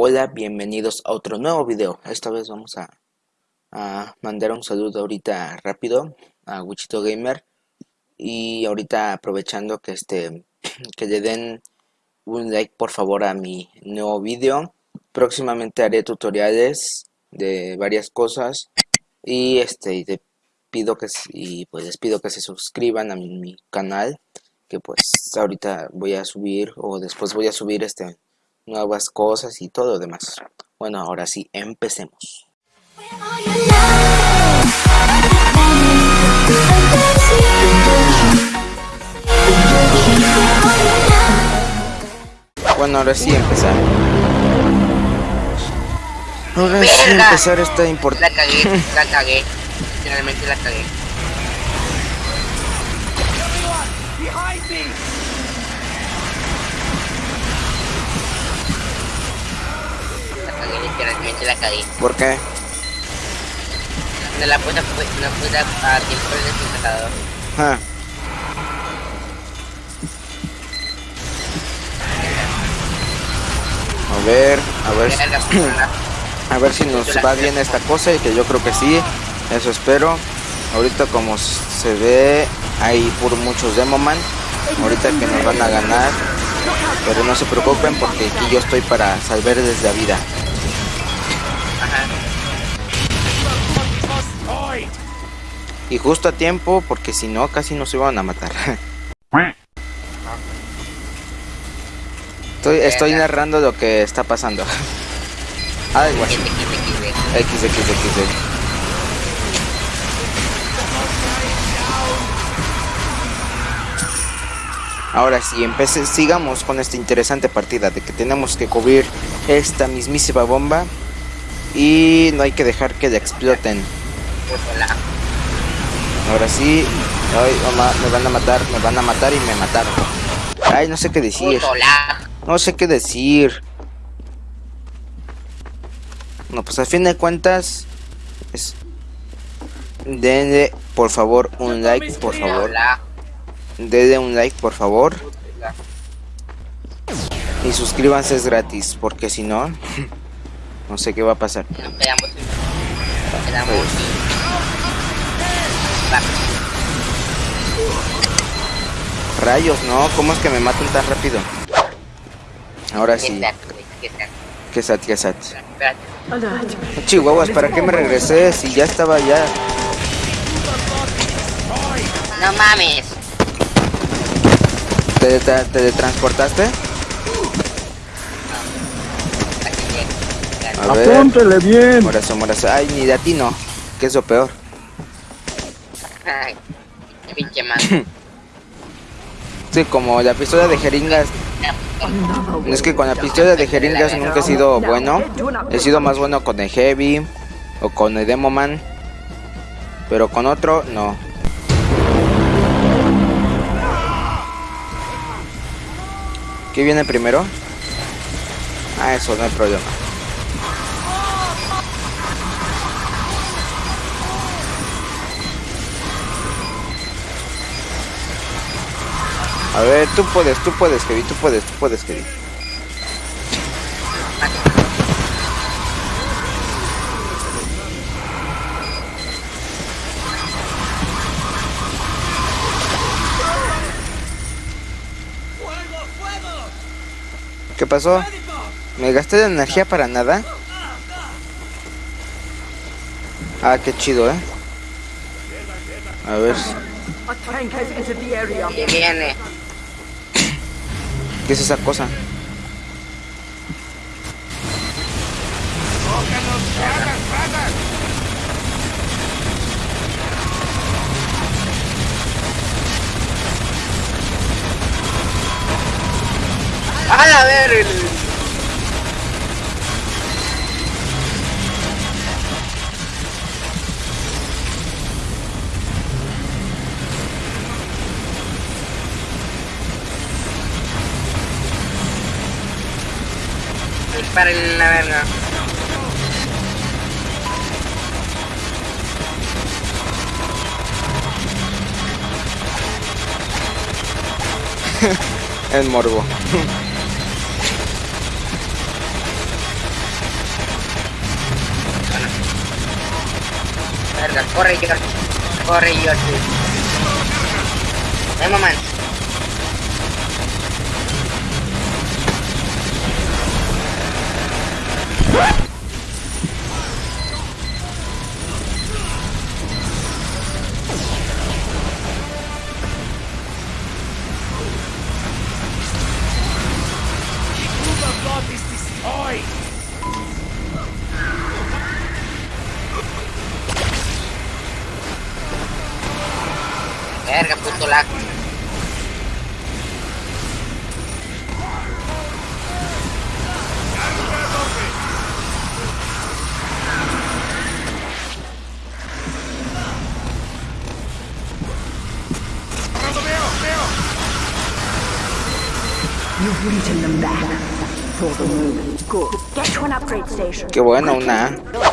Hola, bienvenidos a otro nuevo video. Esta vez vamos a, mandar un saludo ahorita rápido a Wichito Gamer. Y ahorita aprovechando que este que le den un like por favor a mi nuevo video. Próximamente haré tutoriales de varias cosas. Y este te pido que y pues les pido que se suscriban a mi, mi canal. Que pues ahorita voy a subir o después voy a subir este nuevas cosas y todo lo demás. Bueno, ahora sí, empecemos. Bueno, ahora sí empezar. Ahora sí empezar esta importante. La cagué, la cagué. Finalmente la cagué. La cagué. ¿Por qué? No la no puse a tiempo el desinfectador. Ah, a ver, a ver, si- puta. a ver si nos va bien esta cosa y que yo creo que sí. Eso espero. Ahorita como se ve hay por muchos Demoman. Ahorita que nos van a ganar. Pero no se preocupen porque aquí yo estoy para salvarles la vida. Y justo a tiempo porque si no casi nos iban a matar. Estoy, estoy narrando lo que está pasando. X, X, X, X. Ahora sí, empecé, sigamos con esta interesante partida de que tenemos que cubrir esta mismísima bomba y no hay que dejar que la exploten. Ahora sí, ay, mamá, me van a matar, me van a matar y me mataron. Ay, no sé qué decir, no sé qué decir. No, pues al fin de cuentas, es... denle por favor un like, por favor. Denle un like, por favor. Y suscríbanse, es gratis, porque si no, no sé qué va a pasar. Nos quedamos. Nos quedamos. Va. Rayos, no, ¿cómo es que me matan tan rápido? Ahora sí, que sat, que sat. Chihuahuas, ¿para qué me regresé si ya estaba ya? No mames. ¿Te, te, teletransportaste? Aquí llega. A ver, Apúntele bien. morazo, morazo. Ay, ni de a ti no, que es lo peor. Ay. Pinche man. Sí, como la pistola de jeringas, es que con la pistola de jeringas nunca he sido bueno. He sido más bueno con el Heavy o con el Demoman. Pero con otro, no. ¿Qué viene primero? Ah, eso no hay problema. A ver, tú puedes, tú puedes, Heavy, tú puedes, tú puedes, Heavy. ¿Qué pasó? ¿Me gasté de energía para nada? Ah, qué chido, ¿eh? A ver, ¿Qué viene? ¿Qué es esa cosa? ¡A ver! para la. El morbo. verga, corre George. Corre George. Hey, momento. Qué bueno, una A. Dos.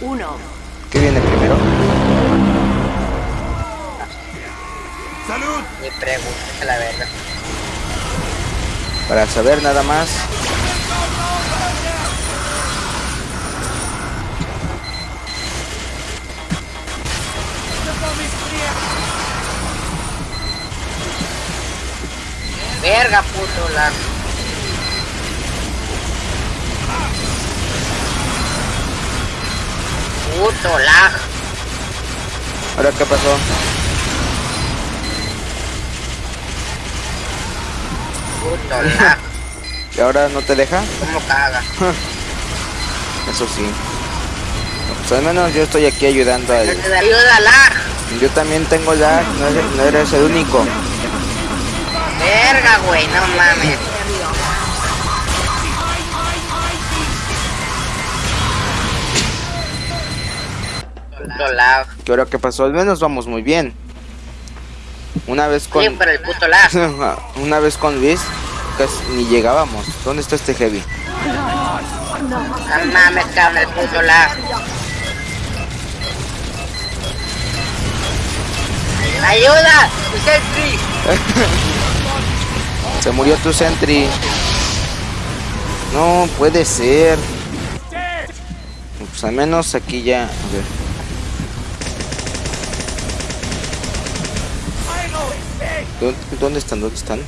Uno. ¿Qué viene Ni preguntes a la verga. Para saber nada más. Verga, puto lag. Puto lag. ¿Ahora qué pasó? Puto. ¿Y ahora no te deja? ¿Cómo caga? Eso sí. Pues al menos yo estoy aquí ayudando a lag. Yo también tengo lag, no eres, no eres el único. Verga, güey, no mames. ¿Qué ahora qué pasó? Al menos vamos muy bien. Una vez con... Sí, pero el puto lag. Una vez con Luis, casi ni llegábamos. ¿Dónde está este heavy? No mames, cabrón, el puto lag. ¡Ayuda! ¡Sentry! Se murió tu sentry. No puede ser. Pues al menos aquí ya. A ver. ¿Dónde, dónde están? ¿Dónde están?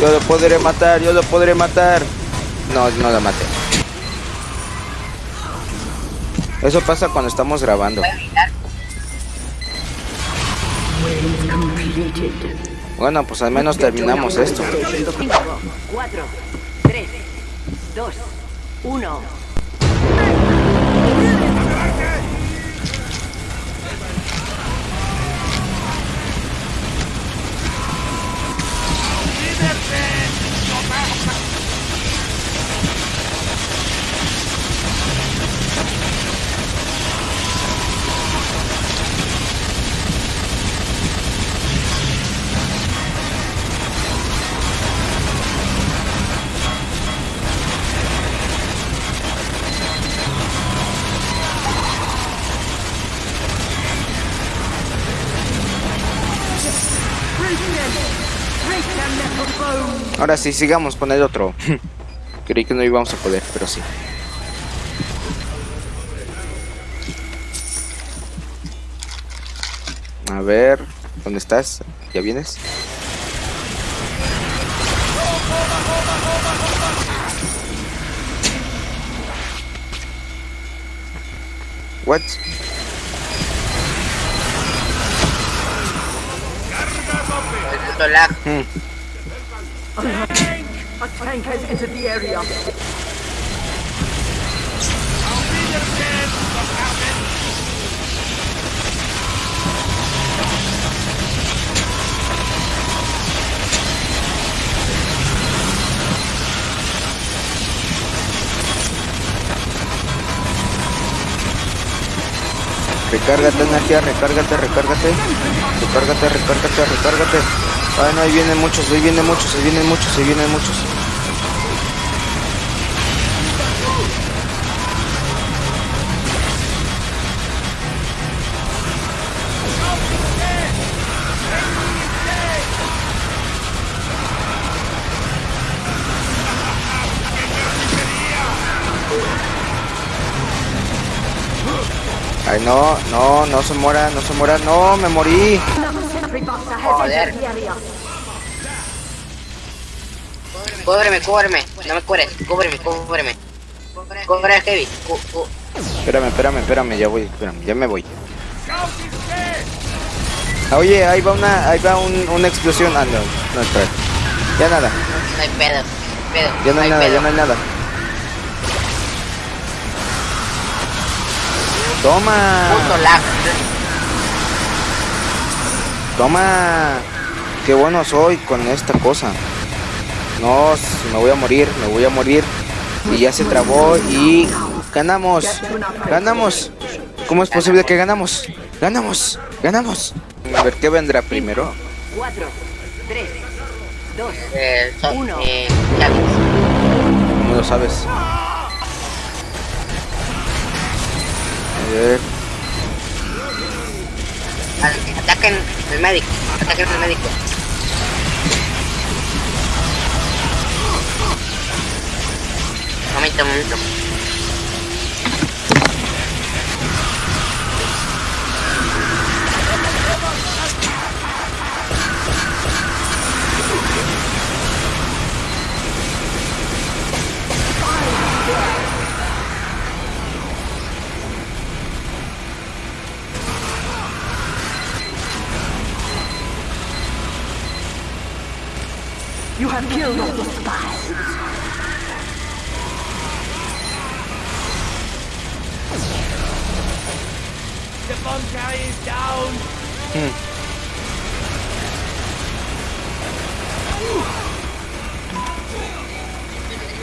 Yo lo podré matar, yo lo podré matar. No, no lo maté. Eso pasa cuando estamos grabando. Bueno, pues al menos terminamos esto. 2, 1. Ahora sí, sigamos con el otro. Creí que no íbamos a poder, pero sí. A ver, ¿dónde estás? ¿Ya vienes? What? El puto lag. Hmm. A tank has entered the area. Recárgate recárgate, recárgate. Recárgate, recárgate, recárgate. Ay, no, ahí vienen muchos, ahí vienen muchos, ahí vienen muchos, ahí vienen muchos. Ay, no, no, no se muera, no se muera, no, me morí. Joder. Cúbreme, cúbreme. No me cubres. Cúbreme, cúbreme. Cubre al heavy. Cu- cu- Espérame, espérame, espérame, ya voy, espérame, ya me voy. Ah, Oye, ahí va una, ahí va un- una explosión. Ah, no, no, espera. Ya nada, No hay pedo. pedo. ya no hay nada, pedo. ya no hay nada. Toma, Puto lag. Toma. Qué bueno soy con esta cosa. No, me voy a morir, me voy a morir. Y ya se trabó y ganamos, ganamos. ¿Cómo es posible que ganamos? Ganamos, ganamos. A ver qué vendrá primero. 4, 3, 2, Eh, so- Uno. eh, ya ves. ¿Cómo lo sabes? A ver, Ataquen el médico. Ataquen el médico. Momento, momento. Have killed all the spies.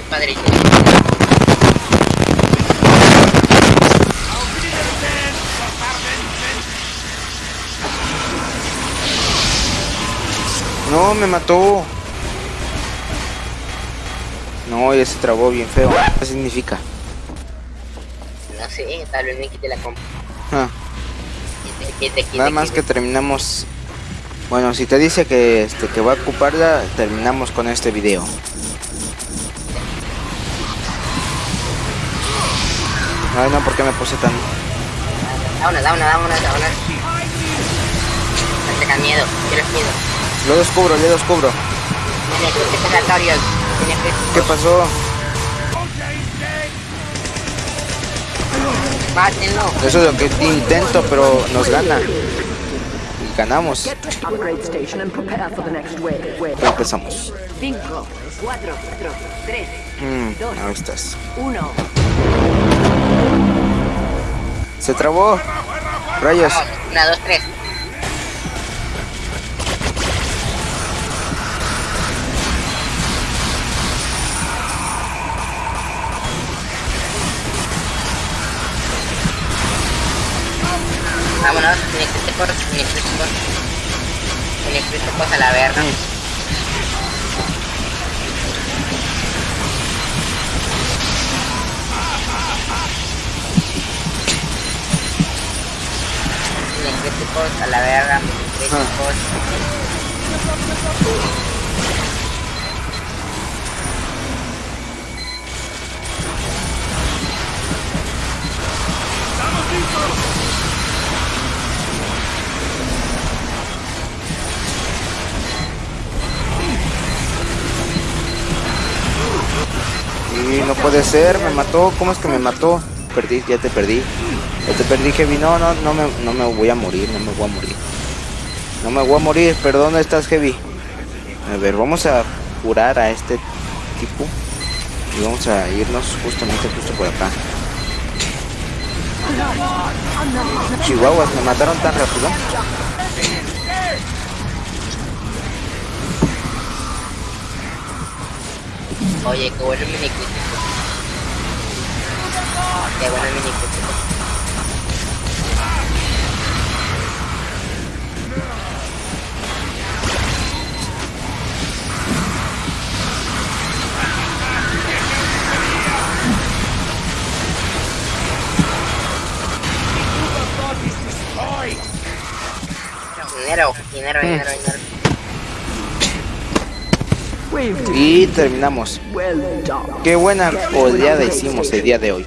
Padre. no, me mató. No, ya se trabó bien feo. ¿Qué significa? No sé, tal vez me quite la comp. Ah, Quite, quite, quite, nada más que terminamos. Bueno, si te dice que este que va a ocuparla, terminamos con este video. Ay, no, ¿por qué me puse tan Da una, da una, da una, da una. No tengas miedo, tienes miedo. Lo descubro, lo descubro. ¿Qué pasó? Eso es lo que intento, pero nos gana. Y ganamos. Empezamos. 5, 4, 3, 2, ahí estás. 1. Se trabó. Rayos. 1, 2, 3. no, ni existe cosas, ni existe cosas. Ni existe cosas a la verga. Ni a la verga, ni existe puede ser, me mató. ¿Cómo es que me mató? Perdí, ya te perdí. Ya te perdí, Heavy. No, no, no me, no me voy a morir, no me voy a morir. No me voy a morir, perdón, ¿dónde estás, Heavy? A ver, vamos a curar a este tipo. Y vamos a irnos justamente justo por acá. Chihuahuas, me mataron tan rápido. Oye, qué bueno. Qué bueno el mini. Dinero, dinero, dinero, dinero. Wave Y terminamos. Qué buena oleada hicimos el día de hoy.